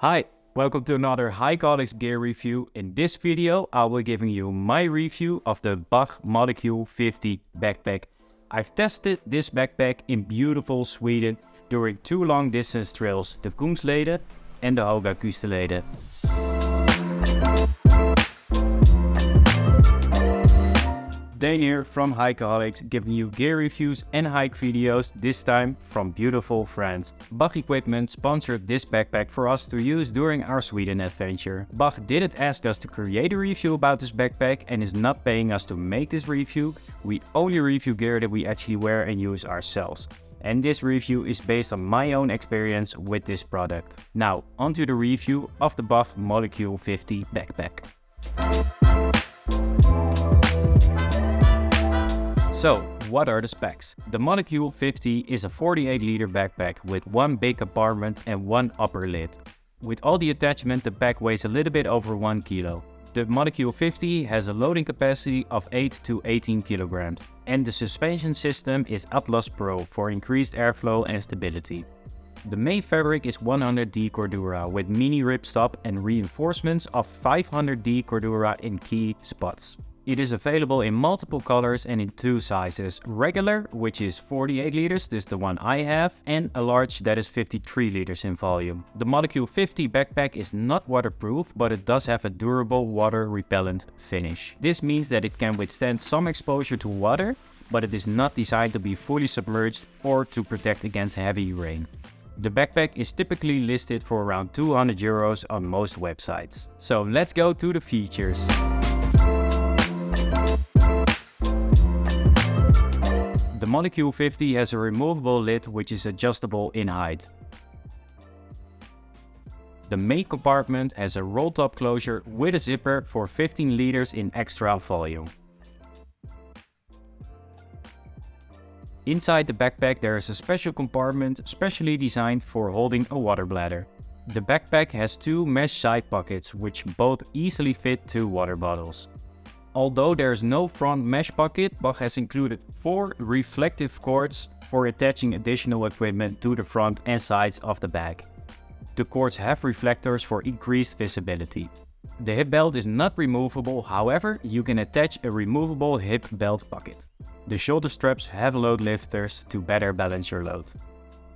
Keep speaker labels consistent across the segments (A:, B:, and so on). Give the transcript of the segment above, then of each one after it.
A: Hi, welcome to another Hikeaholics gear review. In this video, I will be giving you my review of the Bach Molecule 50 backpack. I've tested this backpack in beautiful Sweden during two long distance trails, the Kungsleden and the Höga Kustenleden. Dane here from Hikeaholics giving you gear reviews and hike videos, this time from beautiful France. Bach Equipment sponsored this backpack for us to use during our Sweden adventure. Bach didn't ask us to create a review about this backpack and is not paying us to make this review. We only review gear that we actually wear and use ourselves. And this review is based on my own experience with this product. Now, onto the review of the Bach Molecule 50 backpack. So, what are the specs? The Molecule 50 is a 48 liter backpack with one big compartment and one upper lid. With all the attachment, the bag weighs a little bit over 1 kilo. The Molecule 50 has a loading capacity of 8 to 18 kilograms. And the suspension system is Atlas Pro for increased airflow and stability. The main fabric is 100D Cordura with mini ripstop and reinforcements of 500D Cordura in key spots. It is available in multiple colors and in two sizes. Regular, which is 48 liters, this is the one I have, and a large that is 53 liters in volume. The Molecule 50 backpack is not waterproof, but it does have a durable water repellent finish. This means that it can withstand some exposure to water, but it is not designed to be fully submerged or to protect against heavy rain. The backpack is typically listed for around 200 euros on most websites. So let's go to the features. The Molecule 50 has a removable lid which is adjustable in height. The main compartment has a roll-top closure with a zipper for 15 liters in extra volume. Inside the backpack there is a special compartment specially designed for holding a water bladder. The backpack has two mesh side pockets which both easily fit two water bottles. Although there is no front mesh pocket, Bach has included four reflective cords for attaching additional equipment to the front and sides of the bag. The cords have reflectors for increased visibility. The hip belt is not removable, however, you can attach a removable hip belt pocket. The shoulder straps have load lifters to better balance your load.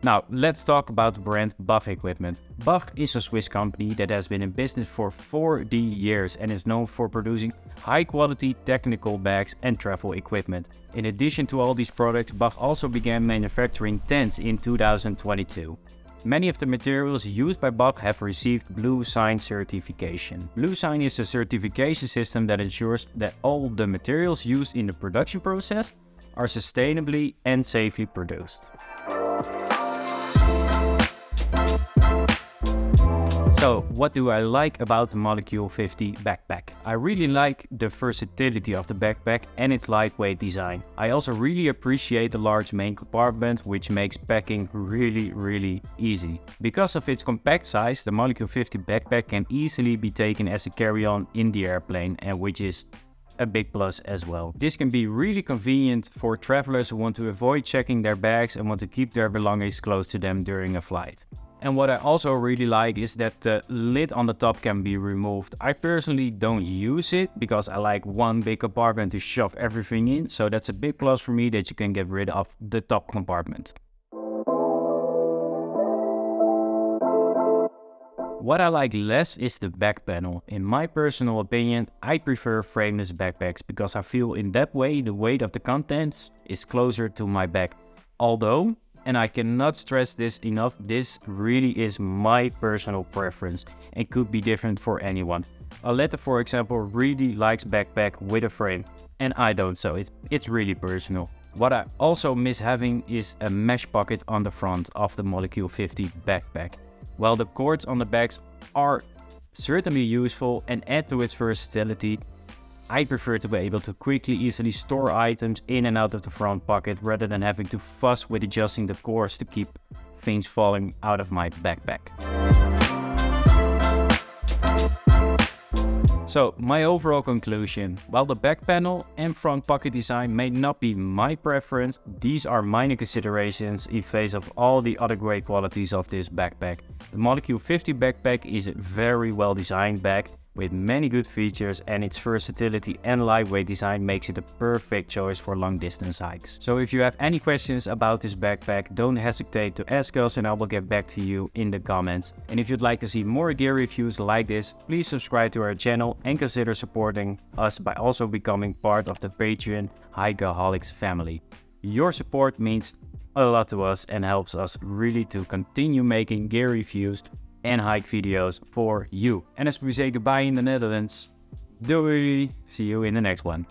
A: Now, let's talk about the brand Bach Equipment. Bach is a Swiss company that has been in business for 40 years and is known for producing high quality technical bags and travel equipment. In addition to all these products, Bach also began manufacturing tents in 2022. Many of the materials used by Bach have received Blue Sign certification. Blue Sign is a certification system that ensures that all the materials used in the production process are sustainably and safely produced. So what do I like about the Molecule 50 backpack? I really like the versatility of the backpack and its lightweight design. I also really appreciate the large main compartment which makes packing really really easy. Because of its compact size, the Molecule 50 backpack can easily be taken as a carry-on in the airplane and which is a big plus as well. This can be really convenient for travelers who want to avoid checking their bags and want to keep their belongings close to them during a flight. And what I also really like is that the lid on the top can be removed. I personally don't use it because I like one big compartment to shove everything in. So that's a big plus for me that you can get rid of the top compartment. What I like less is the back panel. In my personal opinion, I prefer frameless backpacks because I feel in that way the weight of the contents is closer to my back. Although and I cannot stress this enough, this really is my personal preference and could be different for anyone. Aletta for example really likes backpack with a frame and I don't so it, it's really personal. What I also miss having is a mesh pocket on the front of the Molecule 50 backpack. While the cords on the bags are certainly useful and add to its versatility, I prefer to be able to quickly easily store items in and out of the front pocket rather than having to fuss with adjusting the cords to keep things falling out of my backpack. So my overall conclusion, while the back panel and front pocket design may not be my preference, these are minor considerations in face of all the other great qualities of this backpack. The Molecule 50 backpack is a very well designed bag with many good features and its versatility and lightweight design makes it a perfect choice for long distance hikes. So if you have any questions about this backpack, don't hesitate to ask us and I will get back to you in the comments. And if you'd like to see more gear reviews like this, please subscribe to our channel and consider supporting us by also becoming part of the Patreon Hikeaholics family. Your support means a lot to us and helps us really to continue making gear reviews and hike videos for you. And as we say goodbye in the Netherlands, doei! See you in the next one.